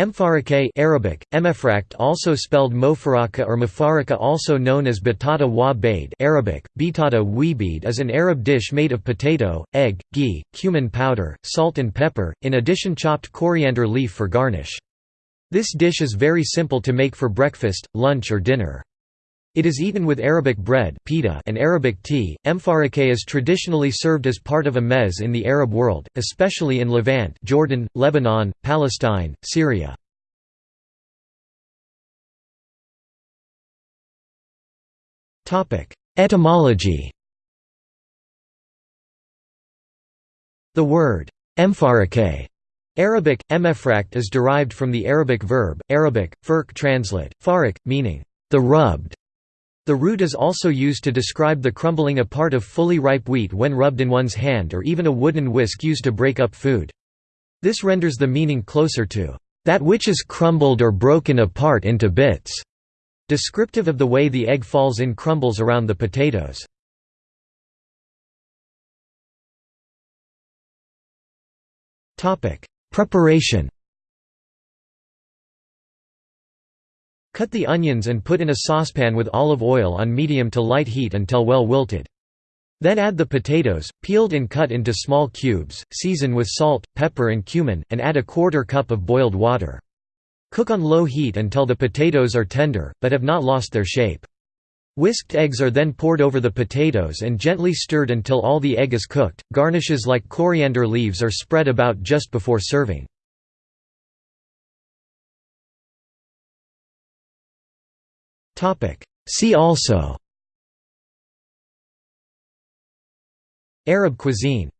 Mfarake Arabic, emefrakt also spelled mofaraka or mafaraka also known as batata wa bade Arabic, bitata weebid is an Arab dish made of potato, egg, ghee, cumin powder, salt and pepper, in addition chopped coriander leaf for garnish. This dish is very simple to make for breakfast, lunch or dinner. It is eaten with Arabic bread pita and Arabic tea. Mfarake is traditionally served as part of a mez in the Arab world, especially in Levant Jordan, Lebanon, Palestine, Syria. Topic: Etymology The word Mfarake Arabic, emefrakt is derived from the Arabic verb, Arabic, firk translate, farik, meaning, the rubbed. The root is also used to describe the crumbling apart of fully ripe wheat when rubbed in one's hand or even a wooden whisk used to break up food. This renders the meaning closer to, "...that which is crumbled or broken apart into bits", descriptive of the way the egg falls in crumbles around the potatoes. Preparation Cut the onions and put in a saucepan with olive oil on medium to light heat until well wilted. Then add the potatoes, peeled and cut into small cubes, season with salt, pepper and cumin, and add a quarter cup of boiled water. Cook on low heat until the potatoes are tender, but have not lost their shape. Whisked eggs are then poured over the potatoes and gently stirred until all the egg is cooked. Garnishes like coriander leaves are spread about just before serving. See also. Arab cuisine